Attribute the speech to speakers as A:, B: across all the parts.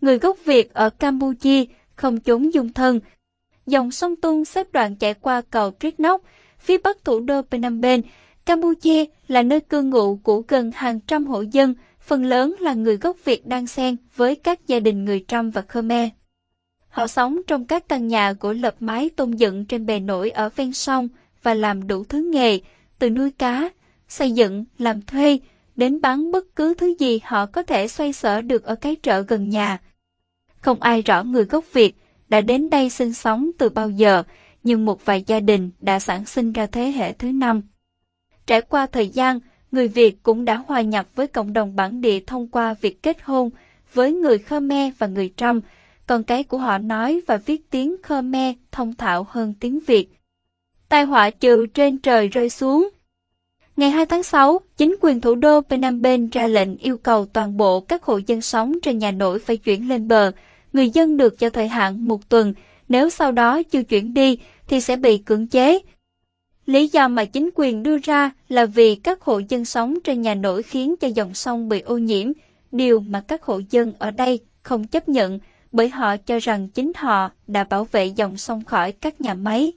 A: Người gốc Việt ở Campuchia không trốn dung thân. Dòng sông Tung xếp đoạn chạy qua cầu Triết Nóc, phía bắc thủ đô Phnom Penh. Campuchia là nơi cư ngụ của gần hàng trăm hộ dân, phần lớn là người gốc Việt đang xen với các gia đình người Trăm và Khmer. Họ sống trong các căn nhà gỗ lập mái tôn dựng trên bè nổi ở ven sông và làm đủ thứ nghề, từ nuôi cá, xây dựng, làm thuê, đến bán bất cứ thứ gì họ có thể xoay sở được ở cái chợ gần nhà. Không ai rõ người gốc Việt đã đến đây sinh sống từ bao giờ, nhưng một vài gia đình đã sản sinh ra thế hệ thứ năm. Trải qua thời gian, người Việt cũng đã hòa nhập với cộng đồng bản địa thông qua việc kết hôn với người Khmer và người Trăm, còn cái của họ nói và viết tiếng Khmer thông thạo hơn tiếng Việt. Tai họa trừ trên trời rơi xuống. Ngày 2 tháng 6, chính quyền thủ đô Phnom Penh ra lệnh yêu cầu toàn bộ các hộ dân sống trên nhà nổi phải chuyển lên bờ. Người dân được cho thời hạn một tuần, nếu sau đó chưa chuyển đi thì sẽ bị cưỡng chế. Lý do mà chính quyền đưa ra là vì các hộ dân sống trên nhà nổi khiến cho dòng sông bị ô nhiễm, điều mà các hộ dân ở đây không chấp nhận bởi họ cho rằng chính họ đã bảo vệ dòng sông khỏi các nhà máy.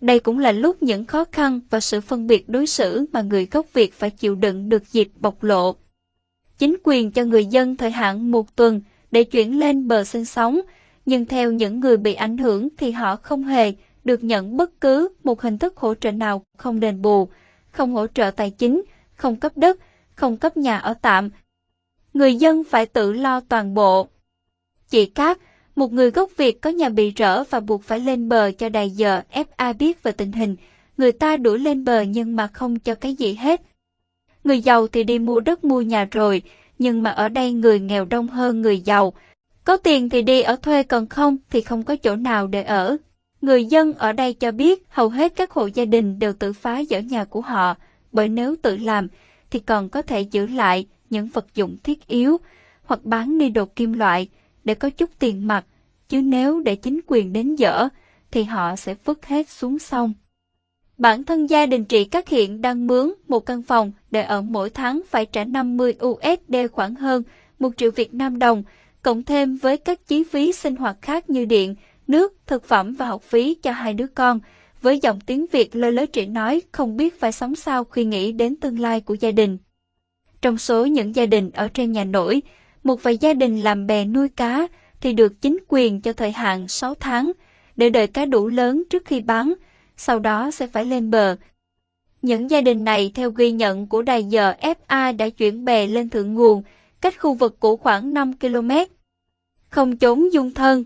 A: Đây cũng là lúc những khó khăn và sự phân biệt đối xử mà người gốc Việt phải chịu đựng được dịp bộc lộ. Chính quyền cho người dân thời hạn một tuần để chuyển lên bờ sinh sống, nhưng theo những người bị ảnh hưởng thì họ không hề được nhận bất cứ một hình thức hỗ trợ nào không đền bù, không hỗ trợ tài chính, không cấp đất, không cấp nhà ở tạm. Người dân phải tự lo toàn bộ. Chị Cát, một người gốc Việt có nhà bị rỡ và buộc phải lên bờ cho đài giờ FA biết về tình hình. Người ta đuổi lên bờ nhưng mà không cho cái gì hết. Người giàu thì đi mua đất mua nhà rồi, nhưng mà ở đây người nghèo đông hơn người giàu. Có tiền thì đi ở thuê còn không thì không có chỗ nào để ở. Người dân ở đây cho biết hầu hết các hộ gia đình đều tự phá dỡ nhà của họ, bởi nếu tự làm thì còn có thể giữ lại những vật dụng thiết yếu hoặc bán đi đồ kim loại để có chút tiền mặt, chứ nếu để chính quyền đến dỡ thì họ sẽ vứt hết xuống sông. Bản thân gia đình chị Cát Hiện đang mướn một căn phòng để ở mỗi tháng phải trả 50 USD khoảng hơn 1 triệu Việt Nam đồng, cộng thêm với các chi phí sinh hoạt khác như điện, nước, thực phẩm và học phí cho hai đứa con. Với giọng tiếng Việt lơ lớ chị nói không biết phải sống sao khi nghĩ đến tương lai của gia đình. Trong số những gia đình ở trên nhà nổi, một vài gia đình làm bè nuôi cá thì được chính quyền cho thời hạn 6 tháng để đợi cá đủ lớn trước khi bán, sau đó sẽ phải lên bờ. Những gia đình này theo ghi nhận của đài giờ FA đã chuyển bè lên thượng nguồn, cách khu vực cũ khoảng 5 km. Không trốn dung thân.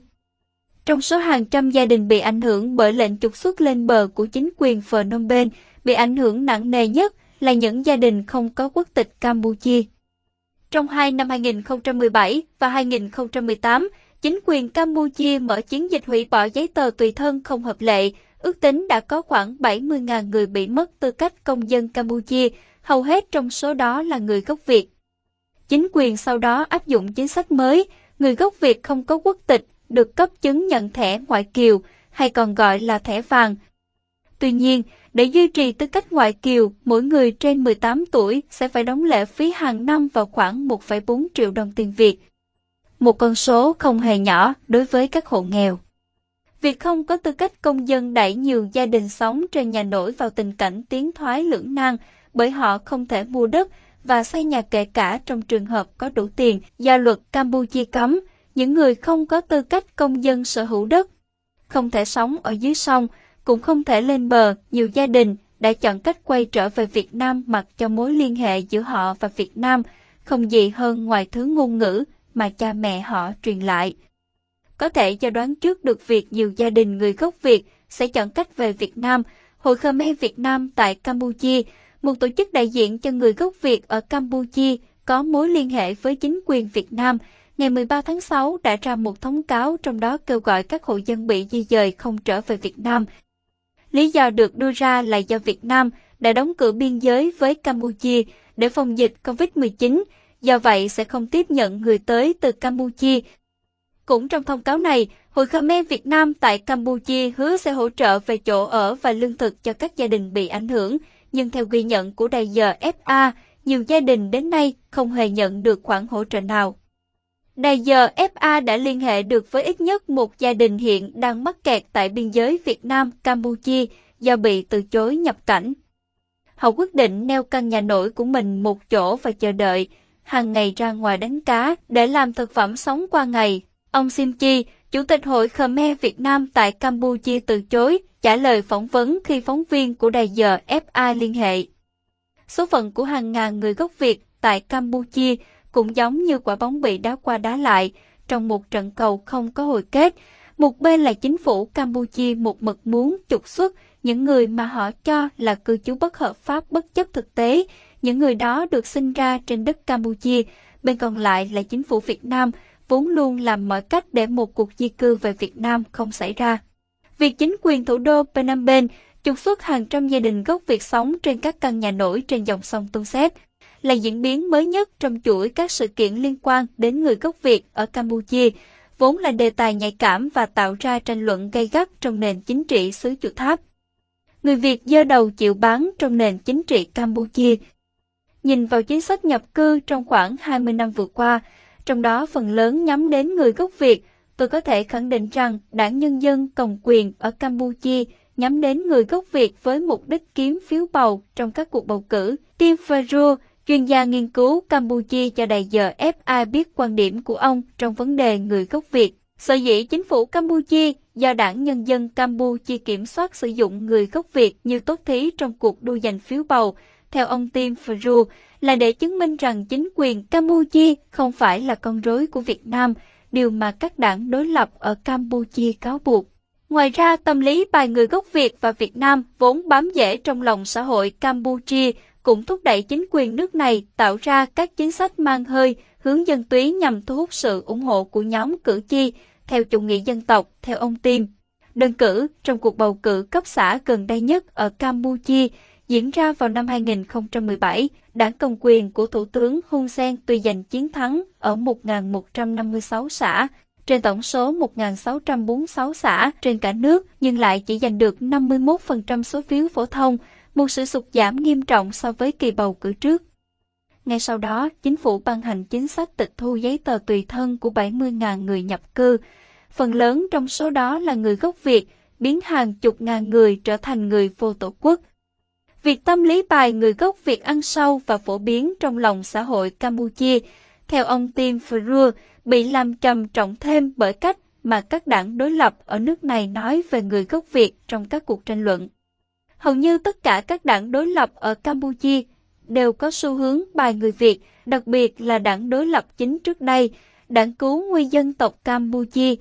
A: Trong số hàng trăm gia đình bị ảnh hưởng bởi lệnh trục xuất lên bờ của chính quyền Phnom Penh, bị ảnh hưởng nặng nề nhất là những gia đình không có quốc tịch Campuchia. Trong hai năm 2017 và 2018, chính quyền Campuchia mở chiến dịch hủy bỏ giấy tờ tùy thân không hợp lệ, ước tính đã có khoảng 70.000 người bị mất tư cách công dân Campuchia, hầu hết trong số đó là người gốc Việt. Chính quyền sau đó áp dụng chính sách mới, người gốc Việt không có quốc tịch được cấp chứng nhận thẻ ngoại kiều, hay còn gọi là thẻ vàng. Tuy nhiên, để duy trì tư cách ngoại kiều, mỗi người trên 18 tuổi sẽ phải đóng lệ phí hàng năm vào khoảng 1,4 triệu đồng tiền Việt. Một con số không hề nhỏ đối với các hộ nghèo. Việc không có tư cách công dân đẩy nhiều gia đình sống trên nhà nổi vào tình cảnh tiến thoái lưỡng nan bởi họ không thể mua đất và xây nhà kể cả trong trường hợp có đủ tiền do luật Campuchia cấm những người không có tư cách công dân sở hữu đất. Không thể sống ở dưới sông, cũng không thể lên bờ, nhiều gia đình đã chọn cách quay trở về Việt Nam mặc cho mối liên hệ giữa họ và Việt Nam không gì hơn ngoài thứ ngôn ngữ mà cha mẹ họ truyền lại. Có thể cho đoán trước được việc nhiều gia đình người gốc Việt sẽ chọn cách về Việt Nam, Hội Khmer Việt Nam tại Campuchia, một tổ chức đại diện cho người gốc Việt ở Campuchia có mối liên hệ với chính quyền Việt Nam, ngày 13 tháng 6 đã ra một thông cáo trong đó kêu gọi các hộ dân bị di dời không trở về Việt Nam. Lý do được đưa ra là do Việt Nam đã đóng cửa biên giới với Campuchia để phòng dịch COVID-19, do vậy sẽ không tiếp nhận người tới từ Campuchia. Cũng trong thông cáo này, Hội Khmer Việt Nam tại Campuchia hứa sẽ hỗ trợ về chỗ ở và lương thực cho các gia đình bị ảnh hưởng, nhưng theo ghi nhận của đài giờ FA, nhiều gia đình đến nay không hề nhận được khoản hỗ trợ nào. Đài giờ FA đã liên hệ được với ít nhất một gia đình hiện đang mắc kẹt tại biên giới Việt Nam-Campuchia do bị từ chối nhập cảnh. Họ quyết định neo căn nhà nổi của mình một chỗ và chờ đợi, hàng ngày ra ngoài đánh cá để làm thực phẩm sống qua ngày. Ông Sim Chi, Chủ tịch Hội Khmer Việt Nam tại Campuchia từ chối trả lời phỏng vấn khi phóng viên của đài giờ FA liên hệ. Số phận của hàng ngàn người gốc Việt tại Campuchia cũng giống như quả bóng bị đá qua đá lại trong một trận cầu không có hồi kết. Một bên là chính phủ Campuchia một mực muốn trục xuất những người mà họ cho là cư trú bất hợp pháp bất chấp thực tế. Những người đó được sinh ra trên đất Campuchia. Bên còn lại là chính phủ Việt Nam vốn luôn làm mọi cách để một cuộc di cư về Việt Nam không xảy ra. Việc chính quyền thủ đô Phnom Penh trục xuất hàng trăm gia đình gốc Việt sống trên các căn nhà nổi trên dòng sông Tung Xếp là diễn biến mới nhất trong chuỗi các sự kiện liên quan đến người gốc Việt ở Campuchia, vốn là đề tài nhạy cảm và tạo ra tranh luận gay gắt trong nền chính trị xứ Chùa Tháp. Người Việt dơ đầu chịu bán trong nền chính trị Campuchia. Nhìn vào chính sách nhập cư trong khoảng 20 năm vừa qua, trong đó phần lớn nhắm đến người gốc Việt, tôi có thể khẳng định rằng Đảng Nhân dân Cầm quyền ở Campuchia nhắm đến người gốc Việt với mục đích kiếm phiếu bầu trong các cuộc bầu cử. Tim Ferro, chuyên gia nghiên cứu Campuchia cho đài giờ FA biết quan điểm của ông trong vấn đề người gốc Việt. Sở dĩ chính phủ Campuchia do Đảng Nhân dân Campuchia kiểm soát sử dụng người gốc Việt như tốt thí trong cuộc đua giành phiếu bầu, theo ông Tim Fru là để chứng minh rằng chính quyền Campuchia không phải là con rối của Việt Nam, điều mà các đảng đối lập ở Campuchia cáo buộc. Ngoài ra, tâm lý bài người gốc Việt và Việt Nam vốn bám rễ trong lòng xã hội Campuchia cũng thúc đẩy chính quyền nước này tạo ra các chính sách mang hơi, hướng dân túy nhằm thu hút sự ủng hộ của nhóm cử tri theo chủ nghĩa dân tộc, theo ông Tim. Đơn cử, trong cuộc bầu cử cấp xã gần đây nhất ở Campuchia diễn ra vào năm 2017, đảng cầm quyền của Thủ tướng Hun Sen tuy giành chiến thắng ở 1.156 xã, trên tổng số 1.646 xã trên cả nước nhưng lại chỉ giành được 51% số phiếu phổ thông, một sự sụt giảm nghiêm trọng so với kỳ bầu cử trước. Ngay sau đó, chính phủ ban hành chính sách tịch thu giấy tờ tùy thân của 70.000 người nhập cư. Phần lớn trong số đó là người gốc Việt, biến hàng chục ngàn người trở thành người vô tổ quốc. Việc tâm lý bài người gốc Việt ăn sâu và phổ biến trong lòng xã hội Campuchia, theo ông Tim Ferrer, bị làm trầm trọng thêm bởi cách mà các đảng đối lập ở nước này nói về người gốc Việt trong các cuộc tranh luận. Hầu như tất cả các đảng đối lập ở Campuchia đều có xu hướng bài người Việt, đặc biệt là đảng đối lập chính trước đây, đảng cứu nguy dân tộc Campuchia.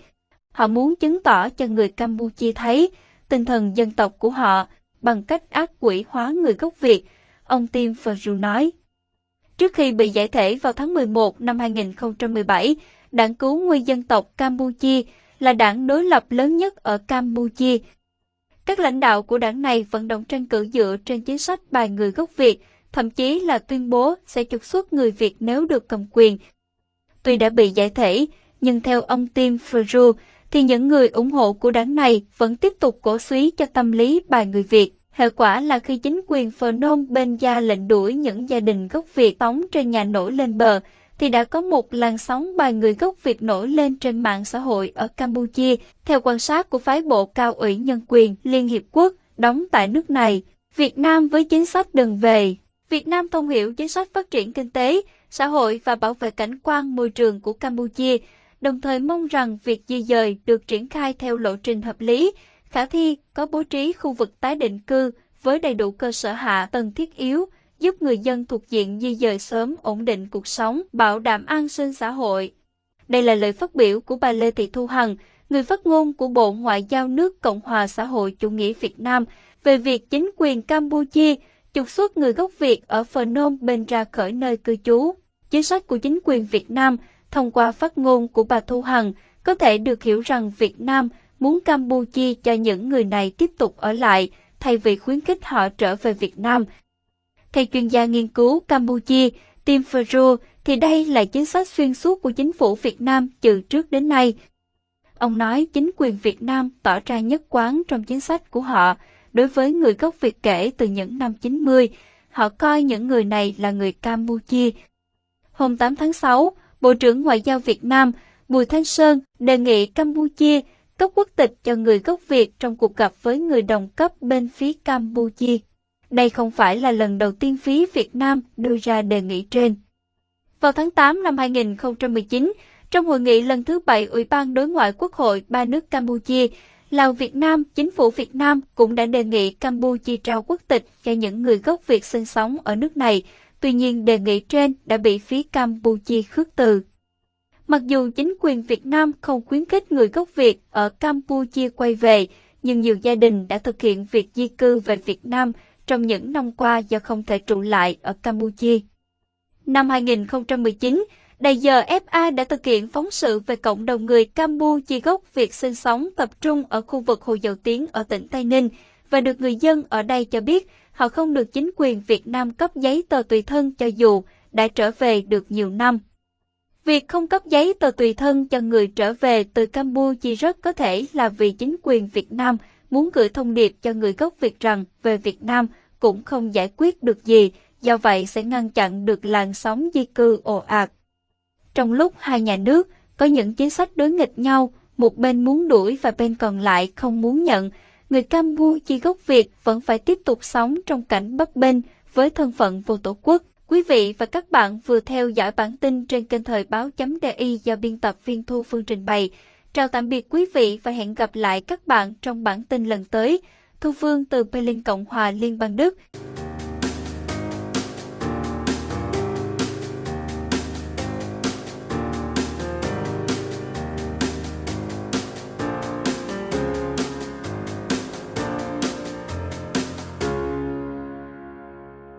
A: Họ muốn chứng tỏ cho người Campuchia thấy tinh thần dân tộc của họ bằng cách ác quỷ hóa người gốc Việt, ông Tim Ferru nói. Trước khi bị giải thể vào tháng 11 năm 2017, Đảng Cứu Nguy dân tộc Campuchia là đảng đối lập lớn nhất ở Campuchia. Các lãnh đạo của đảng này vận động tranh cử dựa trên chính sách bài người gốc Việt, thậm chí là tuyên bố sẽ trục xuất người Việt nếu được cầm quyền. Tuy đã bị giải thể, nhưng theo ông Tim Ferru, thì những người ủng hộ của đảng này vẫn tiếp tục cổ suý cho tâm lý bài người Việt. Hệ quả là khi chính quyền Phnom Penh ra lệnh đuổi những gia đình gốc Việt tống trên nhà nổi lên bờ, thì đã có một làn sóng bài người gốc Việt nổi lên trên mạng xã hội ở Campuchia, theo quan sát của phái bộ cao ủy nhân quyền Liên Hiệp Quốc đóng tại nước này. Việt Nam với chính sách đừng về. Việt Nam thông hiểu chính sách phát triển kinh tế, xã hội và bảo vệ cảnh quan môi trường của Campuchia, đồng thời mong rằng việc di dời được triển khai theo lộ trình hợp lý, khả thi, có bố trí khu vực tái định cư với đầy đủ cơ sở hạ tầng thiết yếu, giúp người dân thuộc diện di dời sớm ổn định cuộc sống, bảo đảm an sinh xã hội. Đây là lời phát biểu của bà Lê Thị Thu Hằng, người phát ngôn của Bộ Ngoại giao nước Cộng hòa xã hội chủ nghĩa Việt Nam về việc chính quyền Campuchia trục xuất người gốc Việt ở Phnom Penh ra khỏi nơi cư trú. Chính sách của chính quyền Việt Nam thông qua phát ngôn của bà Thu Hằng có thể được hiểu rằng Việt Nam muốn Campuchia cho những người này tiếp tục ở lại thay vì khuyến khích họ trở về Việt Nam. Theo chuyên gia nghiên cứu Campuchia, Tim Ferro, thì đây là chính sách xuyên suốt của chính phủ Việt Nam từ trước đến nay. Ông nói chính quyền Việt Nam tỏ ra nhất quán trong chính sách của họ đối với người gốc Việt kể từ những năm 90. Họ coi những người này là người Campuchia. Hôm 8 tháng 6, Bộ trưởng Ngoại giao Việt Nam Bùi Thanh Sơn đề nghị Campuchia cấp quốc tịch cho người gốc Việt trong cuộc gặp với người đồng cấp bên phía Campuchia. Đây không phải là lần đầu tiên phía Việt Nam đưa ra đề nghị trên. Vào tháng 8 năm 2019, trong hội nghị lần thứ 7 Ủy ban Đối ngoại Quốc hội ba nước Campuchia, Lào Việt Nam, chính phủ Việt Nam cũng đã đề nghị Campuchia trao quốc tịch cho những người gốc Việt sinh sống ở nước này. Tuy nhiên đề nghị trên đã bị phía Campuchia khước từ. Mặc dù chính quyền Việt Nam không khuyến khích người gốc Việt ở Campuchia quay về, nhưng nhiều gia đình đã thực hiện việc di cư về Việt Nam trong những năm qua do không thể trụ lại ở Campuchia. Năm 2019, Đài giờ FA đã thực hiện phóng sự về cộng đồng người Campuchia gốc Việt sinh sống tập trung ở khu vực Hồ Dầu Tiếng ở tỉnh Tây Ninh và được người dân ở đây cho biết họ không được chính quyền Việt Nam cấp giấy tờ tùy thân cho dù đã trở về được nhiều năm. Việc không cấp giấy tờ tùy thân cho người trở về từ Campuchia rất có thể là vì chính quyền Việt Nam muốn gửi thông điệp cho người gốc Việt rằng về Việt Nam cũng không giải quyết được gì, do vậy sẽ ngăn chặn được làn sóng di cư ồ ạt. Trong lúc hai nhà nước có những chính sách đối nghịch nhau, một bên muốn đuổi và bên còn lại không muốn nhận, người Campuchia gốc Việt vẫn phải tiếp tục sống trong cảnh bấp bênh với thân phận vô tổ quốc. Quý vị và các bạn vừa theo dõi bản tin trên kênh thời báo.di do biên tập viên Thu Phương trình bày. Chào tạm biệt quý vị và hẹn gặp lại các bạn trong bản tin lần tới. Thu Phương từ Berlin Cộng hòa Liên bang Đức.